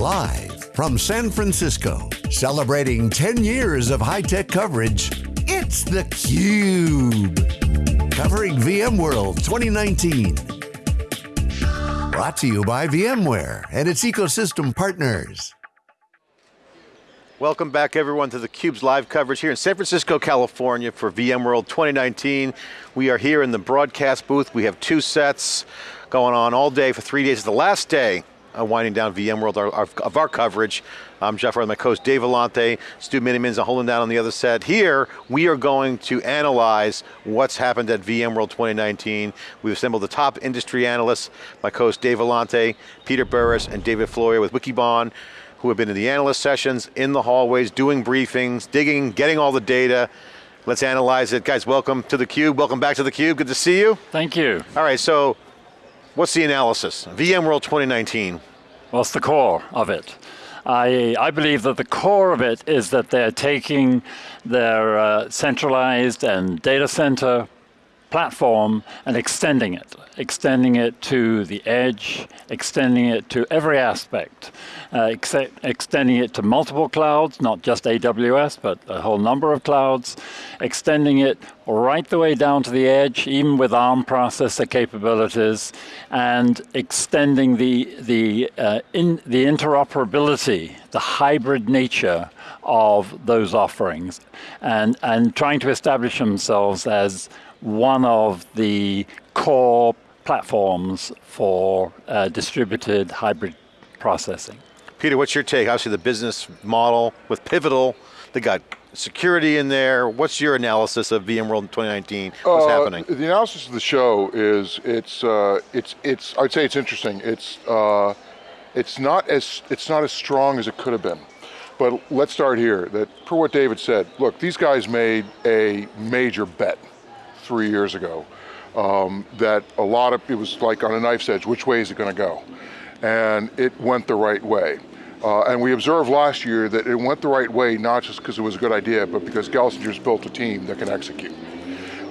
Live from San Francisco, celebrating 10 years of high-tech coverage, it's theCUBE. Covering VMworld 2019. Brought to you by VMware and its ecosystem partners. Welcome back everyone to theCUBE's live coverage here in San Francisco, California for VMworld 2019. We are here in the broadcast booth. We have two sets going on all day for three days. The last day uh, winding down VMworld our, our, of our coverage. I'm Jeff Furrier, my co-host Dave Vellante, Stu Miniman's holding down on the other set. Here, we are going to analyze what's happened at VMworld 2019. We've assembled the top industry analysts, my co-host Dave Vellante, Peter Burris, and David Floyer with Wikibon, who have been in the analyst sessions, in the hallways, doing briefings, digging, getting all the data. Let's analyze it. Guys, welcome to theCUBE. Welcome back to theCUBE, good to see you. Thank you. All right, so What's the analysis? VMworld 2019. What's the core of it? I, I believe that the core of it is that they're taking their uh, centralized and data center platform and extending it, extending it to the edge, extending it to every aspect, uh, ex extending it to multiple clouds, not just AWS, but a whole number of clouds, extending it right the way down to the edge, even with ARM processor capabilities, and extending the, the, uh, in, the interoperability, the hybrid nature of those offerings, and, and trying to establish themselves as one of the core platforms for uh, distributed hybrid processing. Peter, what's your take? Obviously the business model with Pivotal, they got security in there. What's your analysis of VMworld 2019? What's uh, happening? The analysis of the show is, it's, uh, it's, it's, I'd say it's interesting. It's, uh, it's, not as, it's not as strong as it could have been. But let's start here, that per what David said, look, these guys made a major bet three years ago um, that a lot of, it was like on a knife's edge, which way is it going to go? And it went the right way. Uh, and we observed last year that it went the right way, not just because it was a good idea, but because Gelsinger's built a team that can execute.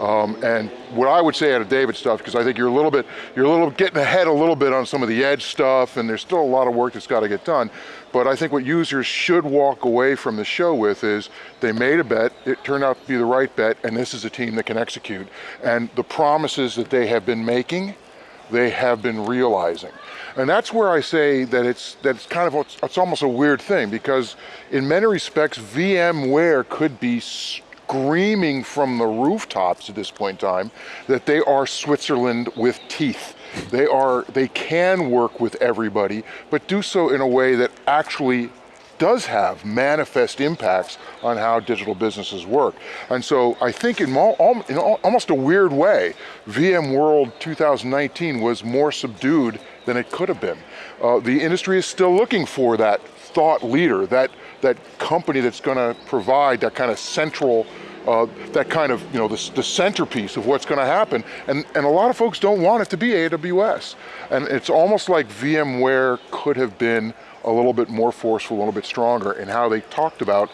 Um, and what I would say out of David's stuff, because I think you're a little bit, you're a little getting ahead a little bit on some of the edge stuff, and there's still a lot of work that's got to get done. But I think what users should walk away from the show with is they made a bet, it turned out to be the right bet, and this is a team that can execute. And the promises that they have been making, they have been realizing. And that's where I say that it's, that it's kind of, it's almost a weird thing because in many respects, VMware could be screaming from the rooftops at this point in time that they are Switzerland with teeth. They are, they can work with everybody, but do so in a way that actually does have manifest impacts on how digital businesses work. And so I think in, in almost a weird way, VMworld 2019 was more subdued than it could have been. Uh, the industry is still looking for that thought leader, that, that company that's going to provide that kind of central uh, that kind of, you know, the, the centerpiece of what's going to happen. And, and a lot of folks don't want it to be AWS. And it's almost like VMware could have been a little bit more forceful, a little bit stronger in how they talked about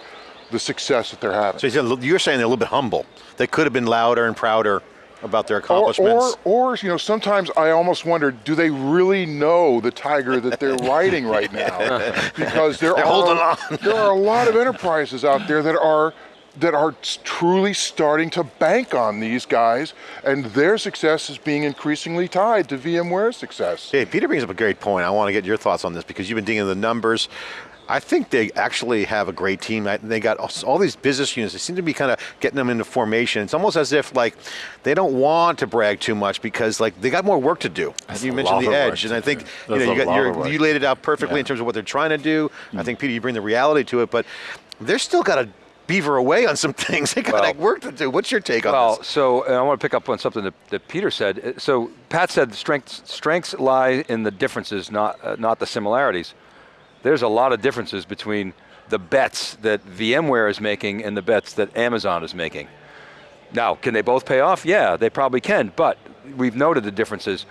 the success that they're having. So you're saying they're a little bit humble. They could have been louder and prouder about their accomplishments. Or, or, or, you know, sometimes I almost wonder, do they really know the tiger that they're riding right now? Because there they're are, there are a lot of enterprises out there that are that are truly starting to bank on these guys and their success is being increasingly tied to VMware's success. Hey, Peter brings up a great point. I want to get your thoughts on this because you've been digging the numbers. I think they actually have a great team. They got all these business units. They seem to be kind of getting them into formation. It's almost as if like they don't want to brag too much because like they got more work to do. That's you mentioned the edge, and I think you know you, got, you laid it out perfectly yeah. in terms of what they're trying to do. Mm -hmm. I think Peter, you bring the reality to it, but they're still got to beaver away on some things. They got well, work to do. What's your take on well, this? so I want to pick up on something that, that, Peter said. So Pat said strengths, strengths lie in the differences, not, uh, not the similarities. There's a lot of differences between the bets that VMware is making and the bets that Amazon is making. Now, can they both pay off? Yeah, they probably can, but we've noted the differences.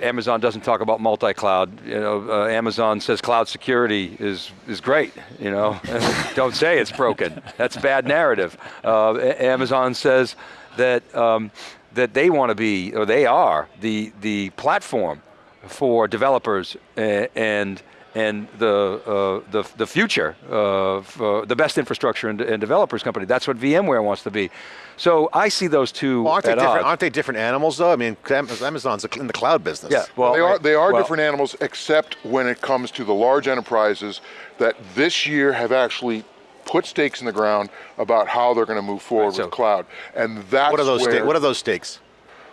Amazon doesn't talk about multi-cloud. You know, uh, Amazon says cloud security is is great. You know, don't say it's broken. That's bad narrative. Uh, Amazon says that um, that they want to be, or they are the the platform for developers and and the, uh, the, the future of uh, the best infrastructure and, and, developers company. That's what VMware wants to be. So I see those two well, aren't, they different, odds. aren't they different animals though? I mean, Amazon's in the cloud business. Yeah, well, they are, they are well, different animals except when it comes to the large enterprises that this year have actually put stakes in the ground about how they're going to move forward right, so with cloud. And that's what are those where, what are those stakes?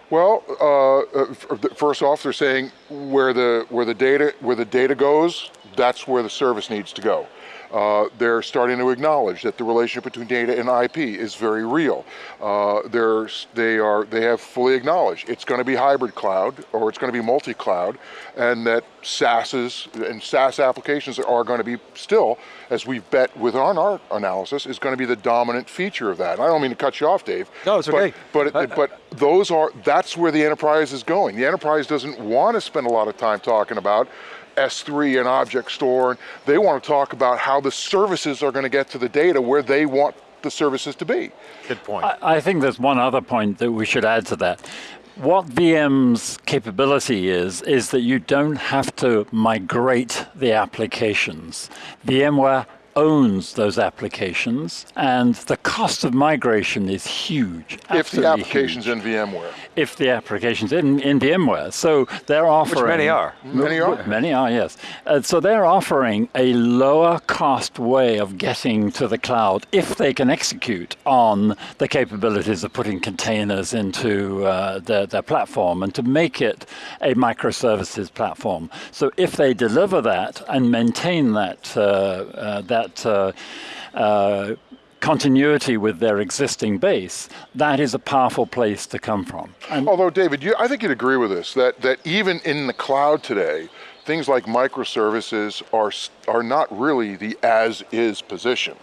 Well, uh, uh first off, they're saying where the where the data where the data goes, that's where the service needs to go. Uh, they're starting to acknowledge that the relationship between data and IP is very real. Uh, they're, they, are, they have fully acknowledged it's going to be hybrid cloud or it's going to be multi-cloud and that SaaS's and SaaS applications are going to be still, as we've bet with our, our analysis, is going to be the dominant feature of that. And I don't mean to cut you off, Dave. No, it's okay. But, but, but those are, that's where the enterprise is going. The enterprise doesn't want to spend a lot of time talking about S3 and object store. They want to talk about how the services are going to get to the data where they want the services to be. Good point. I, I think there's one other point that we should add to that. What VM's capability is, is that you don't have to migrate the applications. VMware owns those applications, and the cost of migration is huge. If the application's huge. in VMware. If the application's in, in VMware. So they're offering... Which many are. Many are. Many are, yes. Uh, so they're offering a lower cost way of getting to the cloud if they can execute on the capabilities of putting containers into uh, their, their platform and to make it a microservices platform. So if they deliver that and maintain that, uh, uh that that uh, uh, continuity with their existing base, that is a powerful place to come from. And Although, David, you, I think you'd agree with this, that, that even in the cloud today, things like microservices are, are not really the as-is position.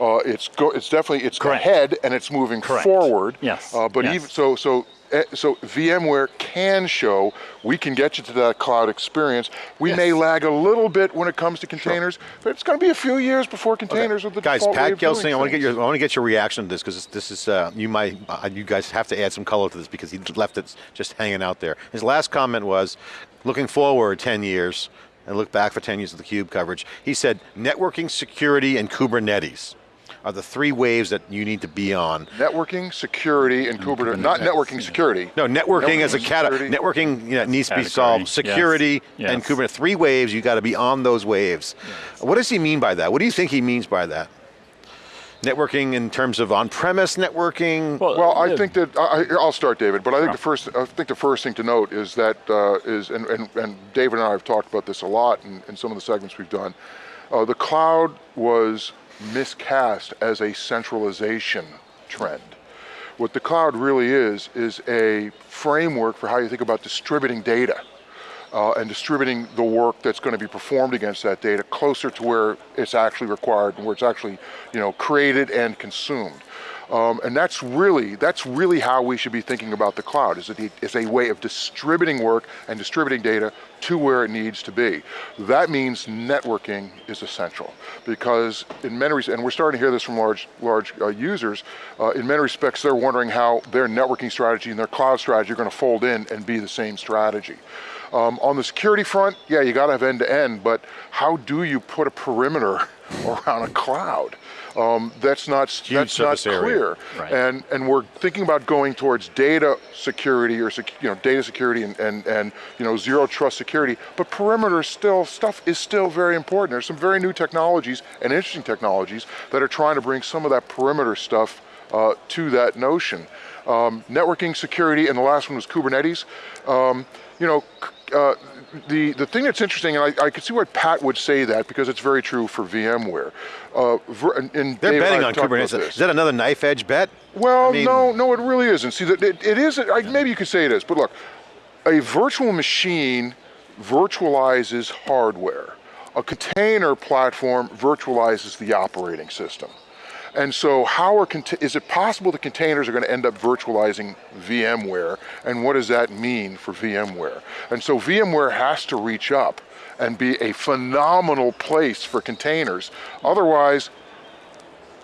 Uh, it's go, it's definitely it's Correct. ahead and it's moving Correct. forward. Yes. Uh, but yes. even so, so so VMware can show we can get you to that cloud experience. We yes. may lag a little bit when it comes to containers, sure. but it's going to be a few years before containers okay. are the guys. Pat Gelsinger, I want to get your I want to get your reaction to this because this is uh, you might uh, you guys have to add some color to this because he left it just hanging out there. His last comment was, looking forward 10 years and look back for 10 years of the Cube coverage. He said networking, security, and Kubernetes are the three waves that you need to be on. Networking, security, and Kubernetes. Not networking security. No, networking, networking as a cat. Networking you know, needs Category. to be solved. Security yes. and yes. Kubernetes. Three waves. You got to be on those waves. Yes. What does he mean by that? What do you think he means by that? networking in terms of on-premise networking? Well, well I think that, I, will start David, but I think the first I think the first thing to note is that uh, is and, and, and, David and I have talked about this a lot in, in some of the segments we've done. Uh, the cloud was miscast as a centralization trend. What the cloud really is, is a framework for how you think about distributing data uh, and distributing the work that's going to be performed against that data closer to where it's actually required and where it's actually you know, created and consumed. Um, and that's really, that's really how we should be thinking about the cloud, is it is a way of distributing work and distributing data to where it needs to be. That means networking is essential because in many, and we're starting to hear this from large, large uh, users, uh, in many respects they're wondering how their networking strategy and their cloud strategy are going to fold in and be the same strategy. Um, on the security front, yeah, you got to have end to end, but how do you put a perimeter around a cloud? Um, that's not that's not clear. Right. And and we're thinking about going towards data security or sec, you know data security and, and and you know zero trust security. But perimeter still stuff is still very important. There's some very new technologies and interesting technologies that are trying to bring some of that perimeter stuff uh, to that notion. Um, networking security, and the last one was Kubernetes. Um, you know, uh, the, the thing that's interesting, and I, I can see why Pat would say that because it's very true for VMware. Uh, and, and They're Dave betting on Kubernetes. Is that another knife edge bet? Well, I mean, no, no, it really isn't. See, that it, it is, I, maybe you could say it is, but look, a virtual machine virtualizes hardware. A container platform virtualizes the operating system. And so how are, is it possible the containers are going to end up virtualizing VMware? And what does that mean for VMware? And so VMware has to reach up and be a phenomenal place for containers. Otherwise,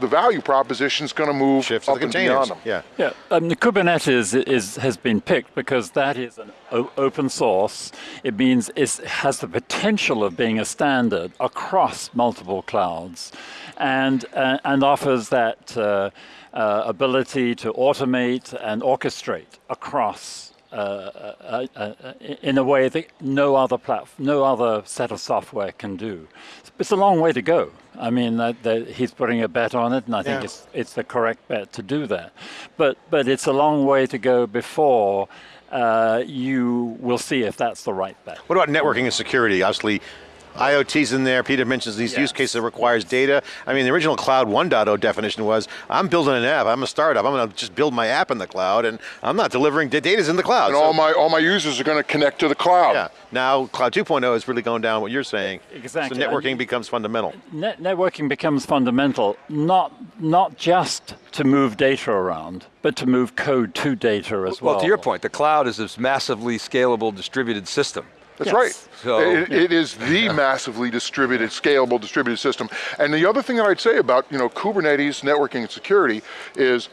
the value proposition is going to move Shift to up the and beyond them. Yeah. Yeah, um, the Kubernetes is, has been picked because that is an o- open source. It means it has the potential of being a standard across multiple clouds, and uh, and offers that uh, uh, ability to automate and orchestrate across. Uh, uh, uh, uh, in a way that no other platform, no other set of software can do. It's a long way to go. I mean, that, that he's putting a bet on it, and I think Yeah. it's it's the correct bet to do that. But but it's a long way to go before uh, you will see if that's the right bet. What about networking and security? Obviously, IoT's in there. Peter mentions these use cases that requires data. I mean, the original Cloud 1.0 definition was, I'm building an app, I'm a startup, I'm going to just build my app in the cloud, and I'm not delivering, the data's in the cloud. And So- all my all my users are going to connect to the cloud. yeah, now Cloud 2.0 is really going down what you're saying. Exactly. So networking And- becomes fundamental. Net networking becomes fundamental, not not just to move data around, but to move code to data as well. Well, to your point, the cloud is this massively scalable distributed system. That's Yes. right. So- It- it is the massively distributed, scalable distributed system. And the other thing that I'd say about you know Kubernetes networking and security is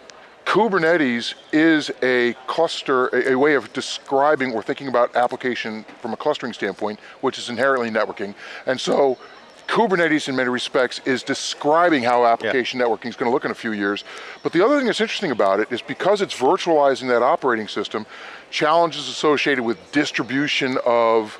Kubernetes is a cluster, a, a way of describing or thinking about application from a clustering standpoint, which is inherently networking. And so Kubernetes in many respects is describing how application networking is going to look in a few years. But the other thing that's interesting about it is because it's virtualizing that operating system, challenges associated with distribution of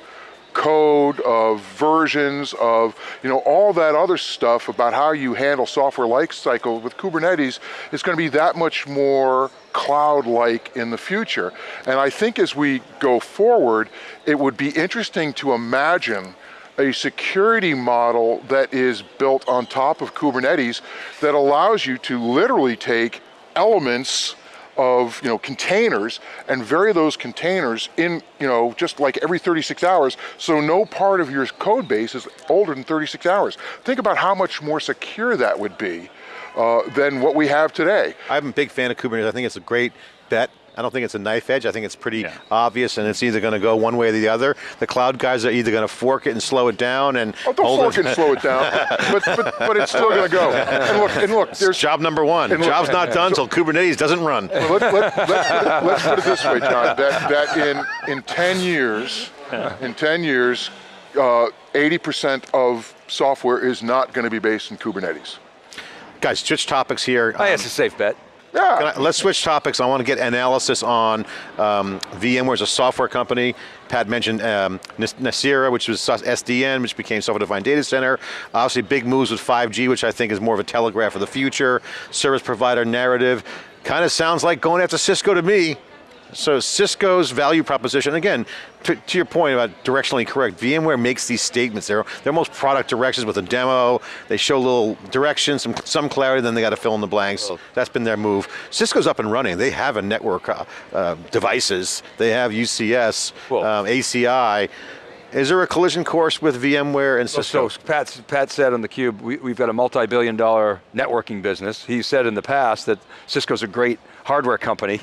code, of versions, of you know all that other stuff about how you handle software life cycle with Kubernetes is going to be that much more cloud-like in the future. And I think as we go forward, it would be interesting to imagine a security model that is built on top of Kubernetes that allows you to literally take elements of you know containers and vary those containers in you know just like every 36 hours so no part of your code base is older than 36 hours think about how much more secure that would be uh, than what we have today I'm a big fan of Kubernetes. I think it's a great bet. I don't think it's a knife edge. I think it's pretty Yeah. obvious, and it's either going to go one way or the other. The cloud guys are either going to fork it and slow it down, and oh, don't hold fork it. it and slow it down but, but, but it's still going to go and look and look there's Job number one. And look- Job's not done until Kubernetes doesn't run. Well, let, let, let's, put it, let's put it this way, John. That, that in, in 10 years, in 10 years, uh, 80% of software is not going to be based in Kubernetes. Guys, switch topics here. I think it's a safe bet. Yeah. I- let's switch topics. I want to get analysis on um, VMware as a software company. Pat mentioned um, Nicira, which was SDN, which became software-defined data center. Obviously, big moves with 5G, which I think is more of a telegraph of the future. Service provider narrative. Kind of sounds like going after Cisco to me. So Cisco's value proposition, again, to, to your point about directionally correct, VMware makes these statements. They're, they're almost product directions with a demo. They show a little direction, some, some clarity, then they got to fill in the blanks. That's been their move. Cisco's up and running. They have a network uh, uh, devices. They have UCS, Well- um, ACI. Is there a collision course with VMware and Cisco? So Pat, Pat said on theCUBE, we, we've got a multi-billion dollar networking business. He said in the past that Cisco's a great hardware company.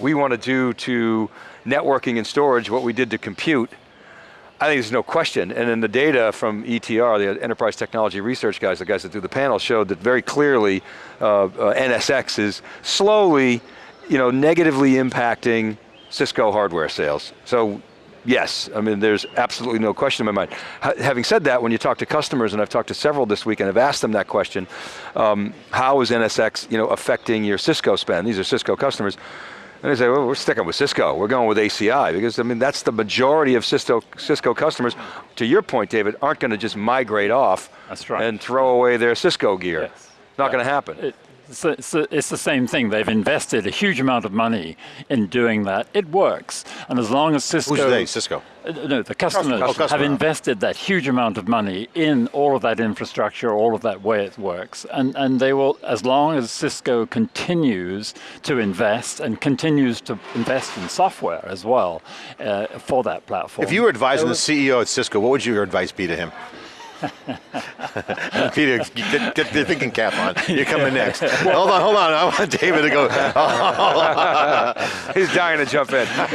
We want to do to networking and storage what we did to compute. I think there's no question, and then the data from ETR, the Enterprise Technology Research guys, the guys that do the panel, showed that very clearly uh, uh, NSX is slowly, you know, negatively impacting Cisco hardware sales. So yes, I mean, there's absolutely no question in my mind. Ha having said that, when you talk to customers, and I've talked to several this week and I've asked them that question, um, how is NSX, you know, affecting your Cisco spend? These are Cisco customers. And they say, well, we're sticking with Cisco. We're going with ACI because I mean that's the majority of Cisco Cisco customers. To your point, David, aren't going to just migrate off That's right. and throw away their Cisco gear. Yes. Not Yeah. going to happen. It, it's, it's, it's the same thing. They've invested a huge amount of money in doing that. It works, and as long as Cisco, Who's they? Cisco. Uh, no, the customers Oh, customer. have invested that huge amount of money in all of that infrastructure, all of that way it works, and and they will, as long as Cisco continues to invest and continues to invest in software as well uh, for that platform. If you were advising the CEO at Cisco, what would your advice be to him? Peter, get, get the thinking cap on. You're coming next. hold on, hold on. I want David to go. He's dying to jump in.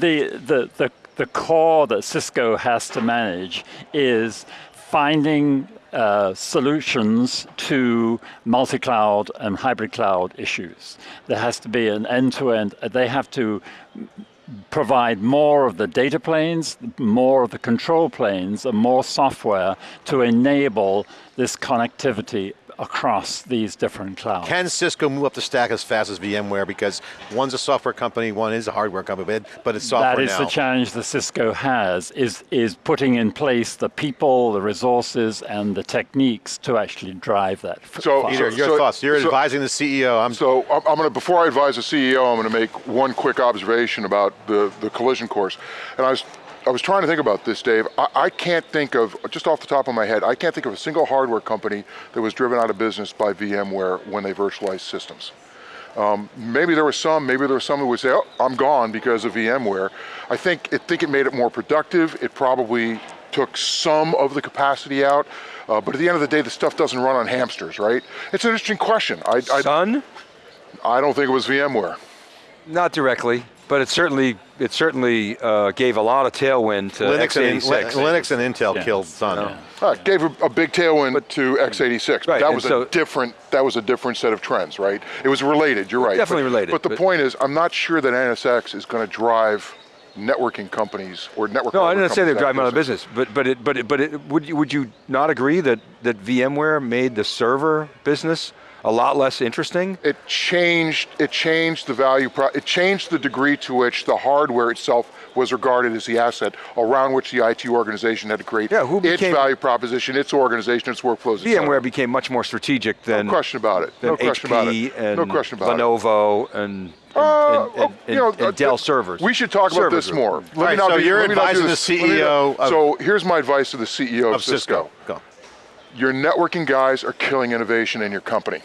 the, the, the, the core that Cisco has to manage is finding uh, solutions to multi-cloud and hybrid cloud issues. There has to be an end-to-end, -end, they have to provide more of the data planes, more of the control planes, and more software to enable this connectivity across these different clouds. Can Cisco move up the stack as fast as VMware because one's a software company, one is a hardware company, but it's software That is now. the challenge that Cisco has, is, is putting in place the people, the resources, and the techniques to actually drive that. So, Peter, your so, thoughts. You're so, advising the CEO. I'm So I'm, I'm going to, before I advise the CEO, I'm going to make one quick observation about the, the collision course. And I was I was trying to think about this, Dave. I, I, can't think of, just off the top of my head, I can't think of a single hardware company that was driven out of business by VMware when they virtualized systems. Um, maybe there was some, maybe there was some who would say, oh, I'm gone because of VMware. I think it, think it made it more productive. It probably took some of the capacity out. Uh, but at the end of the day, the stuff doesn't run on hamsters, right? It's an interesting question. I, I, Sun? I don't think it was VMware. Not directly. But it certainly it certainly uh, gave a lot of tailwind to Linux x86. And, Linux and Intel yeah. killed Sun. Yeah. Uh, gave a, a, big tailwind but, to x86. Right, that was so, a different that was a different set of trends, right? It was related. You're right. Definitely but, related. But the but, point is, I'm not sure that NSX is going to drive networking companies or network. No, I didn't say they're driving out of business, but but it, but it, but it, would you would you not agree that that VMware made the server business a lot less interesting? It changed, it changed the value, it changed the degree to which the hardware itself was regarded as the asset around which the IT organization had to create yeah, who its value proposition, its organization, its workflows. VMware became much more strategic than no question about it. no question HP about it. And no question about Lenovo it. and uh, and, and, oh, you know, and, and Dell servers. We should talk about this group. more. Let right, so be, you're advising the CEO. Of, so here's my advice to the CEO of, of Cisco. Cisco. Your networking guys are killing innovation in your company.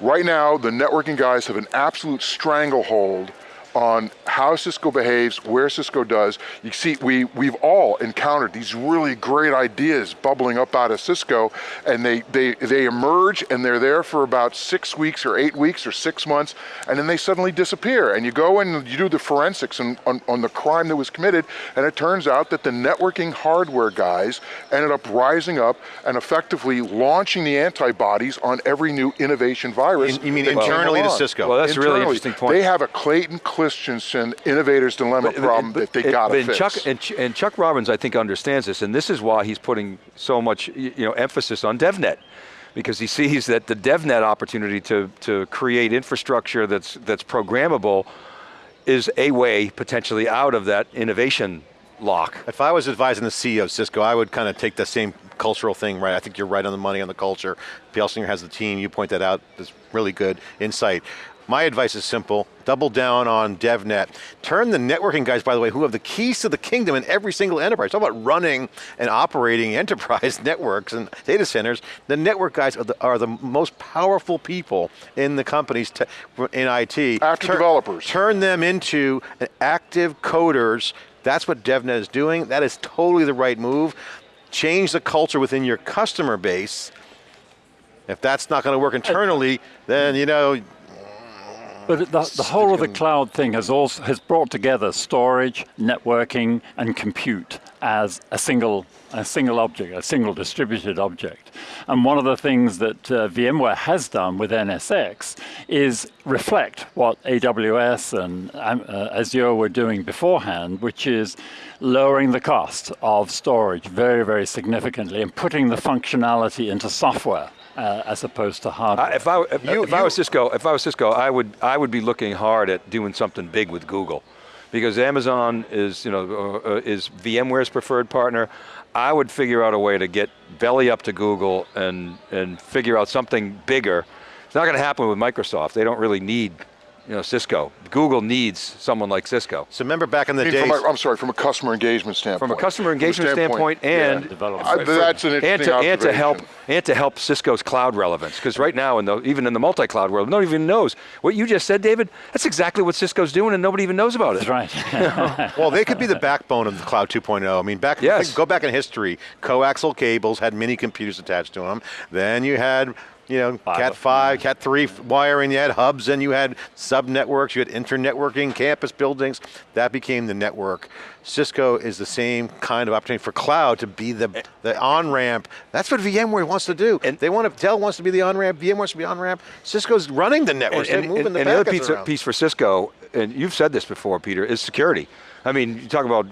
Right now, the networking guys have an absolute stranglehold on how Cisco behaves, where Cisco does. You see, we, we've all encountered these really great ideas bubbling up out of Cisco, and they, they, they emerge and they're there for about six weeks or eight weeks or six months, and then they suddenly disappear. And you go and you do the forensics on, on, on the crime that was committed, and it turns out that the networking hardware guys ended up rising up and effectively launching the antibodies on every new innovation virus. In, you mean internally to Cisco? Well, that's internally. a really interesting point. They have a Clayton Christensen innovator's dilemma but, problem but, that they got to fix. Chuck, and, and, Chuck Robbins, I think, understands this, and this is why he's putting so much you know, emphasis on DevNet because he sees that the DevNet opportunity to, to create infrastructure that's, that's programmable is a way potentially out of that innovation lock. If I was advising the CEO of Cisco, I would kind of take the same cultural thing, right? I think you're right on the money on the culture. Gelsinger has the team, you point that out, that's really good insight. My advice is simple, double down on DevNet. Turn the networking guys, by the way, who have the keys to the kingdom in every single enterprise. Talk about running and operating enterprise networks and data centers. The network guys are the, are the most powerful people in the companies to, in IT. After turn, developers. Turn them into active coders. That's what DevNet is doing. That is totally the right move. Change the culture within your customer base. If that's not going to work internally, then you know, but the, the whole of the cloud thing has also has brought together storage, networking, and compute as a single a single object, a single distributed object. And one of the things that uh, VMware has done with NSX is reflect what AWS and um, uh, Azure were doing beforehand, which is lowering the cost of storage very, very significantly and putting the functionality into software uh, as opposed to hardware. Uh, if I if, you, if you, I was Cisco, if I was Cisco, I would I would be looking hard at doing something big with Google, because Amazon is you know uh, is VMware's preferred partner. I would figure out a way to get belly up to Google and and figure out something bigger. It's not going to happen with Microsoft. They don't really need you know, Cisco. Google needs someone like Cisco. So remember back in the days. From a, I'm sorry, from a customer engagement standpoint. From a customer engagement standpoint, standpoint, and yeah. that's an and to, and to help and to help Cisco's cloud relevance. Because right now, in the, even in the multi-cloud world, nobody even knows what you just said, David. That's exactly what Cisco's doing, and nobody even knows about it. That's right. well, they could be the backbone of the cloud 2.0. I mean, back yes. go back in history. Coaxial cables had mini computers attached to them. Then you had you know, Fiber. Cat 5, Cat 3 wiring, you had hubs and you had sub networks, you had internetworking, campus buildings. That became the network. Cisco is the same kind of opportunity for cloud to be the, eh. the on-ramp. That's what VMware wants to do. And- they want to, Dell wants to be the on-ramp, VMware wants to be on-ramp. Cisco's running the networks, they're moving the and the other piece, piece for Cisco, and you've said this before, Peter, is security. I mean, you talk about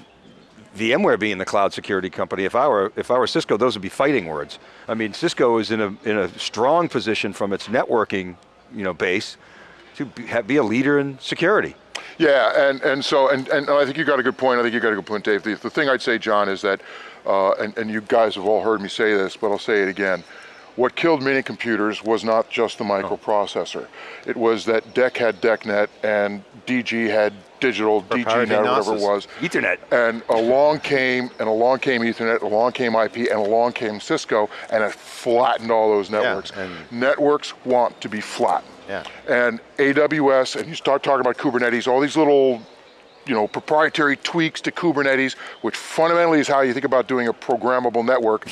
VMware being the cloud security company. If I were if I were Cisco, those would be fighting words. I mean, Cisco is in a in a strong position from its networking, you know, base to be, a leader in security. Yeah, and, and so, and, and I think you got a good point. I think you got a good point, Dave. The, the thing I'd say, John, is that, uh, and, and you guys have all heard me say this, but I'll say it again. What killed mini computers was not just the microprocessor. It was that DEC had DECnet and DG had digital, DGNet, whatever it was. Ethernet. And along came, and along came Ethernet, along came IP, and along came Cisco, and it flattened all those networks. and- Networks want to be flat. Yeah. And AWS, and you start talking about Kubernetes, all these little, you know, proprietary tweaks to Kubernetes, which fundamentally is how you think about doing a programmable network.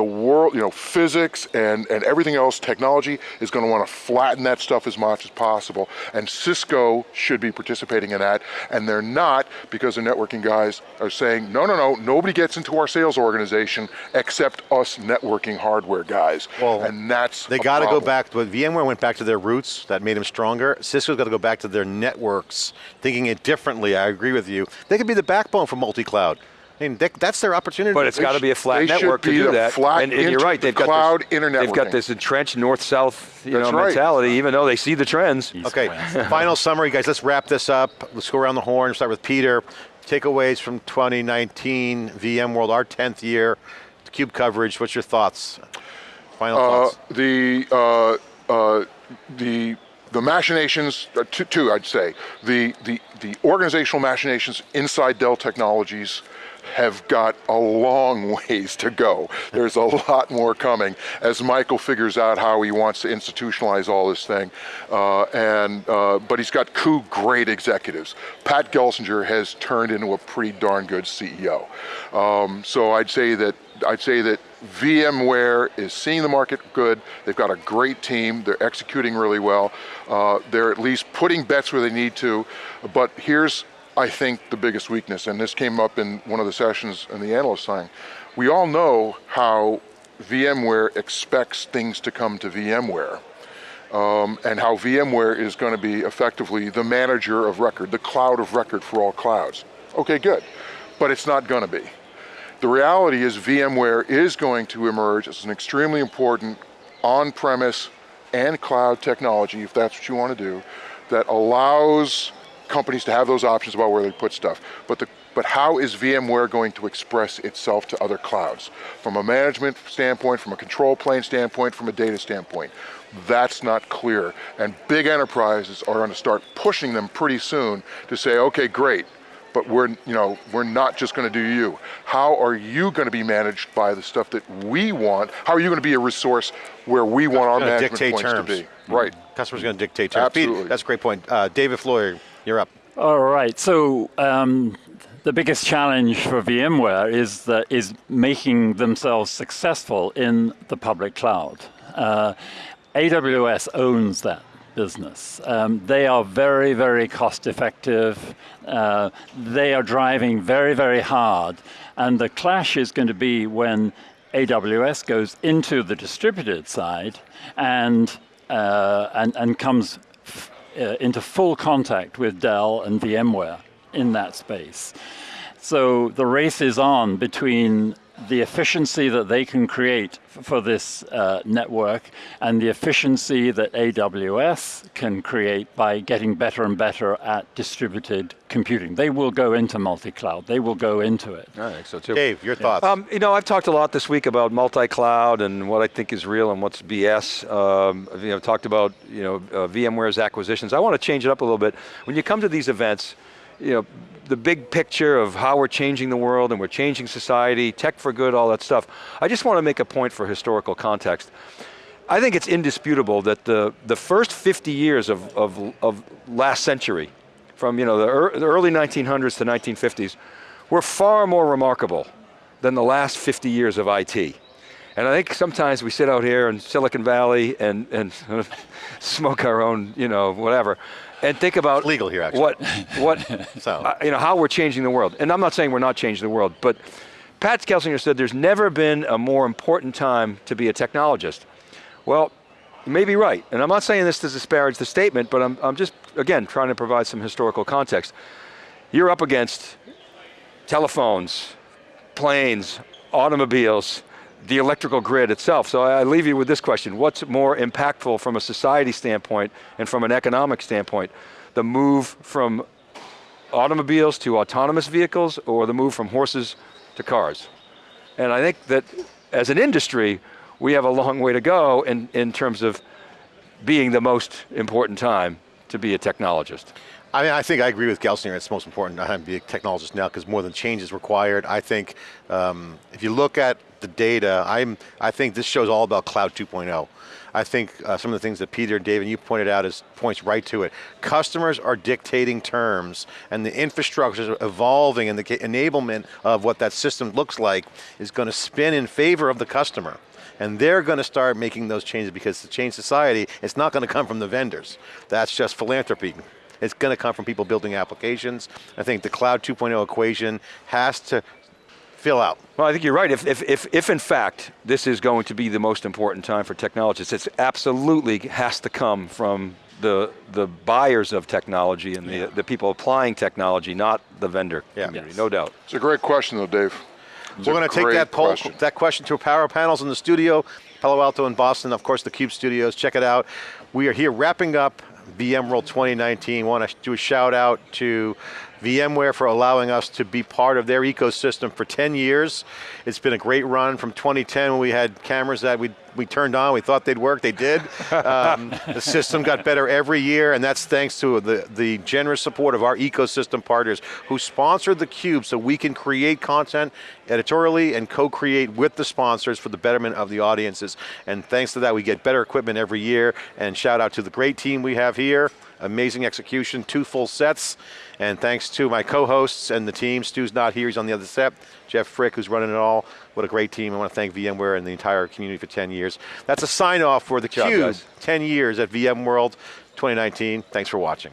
The world, you know, physics and, and everything else, technology is going to want to flatten that stuff as much as possible. And Cisco should be participating in that. And they're not because the networking guys are saying, no, no, no, nobody gets into our sales organization except us networking hardware guys. Well, and that's They got to go back, but VMware went back to their roots, that made them stronger. Cisco's got to go back to their networks, thinking it differently, I agree with you. They could be the backbone for multi-cloud. I mean, they- that's their opportunity. But it's got to be a flat network to do that. flat and, and you're right, they've got cloud this, internet They've got this entrenched north-south, you That's know, right. mentality. Even though they see the trends. Okay, final summary, guys. Let's wrap this up. Let's go around the horn. Start with Peter. Takeaways from 2019 VMworld, our 10th year. The Cube coverage. What's your thoughts? Final Uh, thoughts. the uh, uh, the the machinations, uh, two, two I'd say, the, the the organizational machinations inside Dell Technologies have got a long ways to go. There's a lot more coming as Michael figures out how he wants to institutionalize all this thing. Uh, and uh, but he's got two great executives. Pat Gelsinger has turned into a pretty darn good CEO. Um, so I'd say that I'd say that VMware is seeing the market good. They've got a great team. They're executing really well. Uh, they're at least putting bets where they need to. But here's, I think, the biggest weakness, and this came up in one of the sessions in the analyst signing. We all know how VMware expects things to come to VMware. Um, and how VMware is going to be effectively the manager of record, the cloud of record for all clouds. Okay, good. But it's not going to be. The reality is VMware is going to emerge as an extremely important on-premise and cloud technology, if that's what you want to do, that allows companies to have those options about where they put stuff. But the but how is VMware going to express itself to other clouds? From a management standpoint, from a control plane standpoint, from a data standpoint. That's not clear. And big enterprises are going to start pushing them pretty soon to say, okay, great, but we're, you know, we're not just going to do you. How are you going to be managed by the stuff that we want? How are you going to be a resource where we want our management points terms. to be? Right. Customers going to dictate terms. Pete, Absolutely. that's a great point. Uh, David Floyer, you're up. All right. So um, the biggest challenge for VMware is that is making themselves successful in the public cloud. Uh, AWS owns that business. Um, they are very, very cost effective. Uh, they are driving very, very hard. And the clash is going to be when AWS goes into the distributed side and, uh, and, and comes uh, into full contact with Dell and VMware in that space. So the race is on between the efficiency that they can create for this uh, network and the efficiency that AWS can create by getting better and better at distributed computing. They will go into multi-cloud. They will go into it. I think so too. Dave, your thoughts. Um, you know, I've talked a lot this week about multi-cloud and what I think is real and what's BS. Um, you know, talked about you know uh, VMware's acquisitions. I want to change it up a little bit. When you come to these events, you know, the big picture of how we're changing the world and we're changing society, tech for good, all that stuff. I just want to make a point for historical context. I think it's indisputable that the, the first 50 years of, of, of last century, from you know, the, ear- the early 1900s to 1950s, were far more remarkable than the last 50 years of IT. And I think sometimes we sit out here in Silicon Valley and, and smoke our own, you know, whatever, and think about legal here, actually. what, what, So. uh, you know, how we're changing the world. And I'm not saying we're not changing the world, but Pat Gelsinger said there's never been a more important time to be a technologist. Well, you may be right, and I'm not saying this to disparage the statement, but I'm, I'm just, again, trying to provide some historical context. You're up against telephones, planes, automobiles, the electrical grid itself. So I leave you with this question. What's more impactful from a society standpoint and from an economic standpoint? The move from automobiles to autonomous vehicles or the move from horses to cars? And I think that as an industry, we have a long way to go in, in terms of being the most important time to be a technologist. I mean, I think I agree with Gelsinger. It's most important to be a technologist now because more than change is required. I think um, if you look at the data, I'm, I think this show's all about Cloud 2.0. I think uh, some of the things that Peter and David, you pointed out is points right to it. Customers are dictating terms and the infrastructure is evolving and the enablement of what that system looks like is going to spin in favor of the customer. And they're going to start making those changes because to change society, it's not going to come from the vendors. That's just philanthropy. It's going to come from people building applications. I think the Cloud 2.0 equation has to fill out. Well, I think you're right. If, if, if, if in fact this is going to be the most important time for technologists, it absolutely has to come from the, the buyers of technology and the, the people applying technology, not the vendor Yeah. community, Yes. no doubt. It's a great question though, Dave. It's We're going to take that poll, question. that question to Power Panels in the studio, Palo Alto and Boston, of course the Cube Studios, check it out. We are here wrapping up VMworld 2019. Want to do a shout out to VMware for allowing us to be part of their ecosystem for 10 years. It's been a great run from 2010 when we had cameras that we, we turned on, we thought they'd work, they did. Um, the system got better every year and that's thanks to the, the generous support of our ecosystem partners who sponsored the Cube so we can create content editorially and co-create with the sponsors for the betterment of the audiences. And thanks to that we get better equipment every year and shout out to the great team we have here, amazing execution, two full sets. And thanks to my co-hosts and the team, Stu's not here, he's on the other set. Jeff Frick, who's running it all. What a great team. I want to thank VMware and the entire community for 10 years. That's a sign off for the Cube, 10 years at VMworld 2019. Thanks for watching.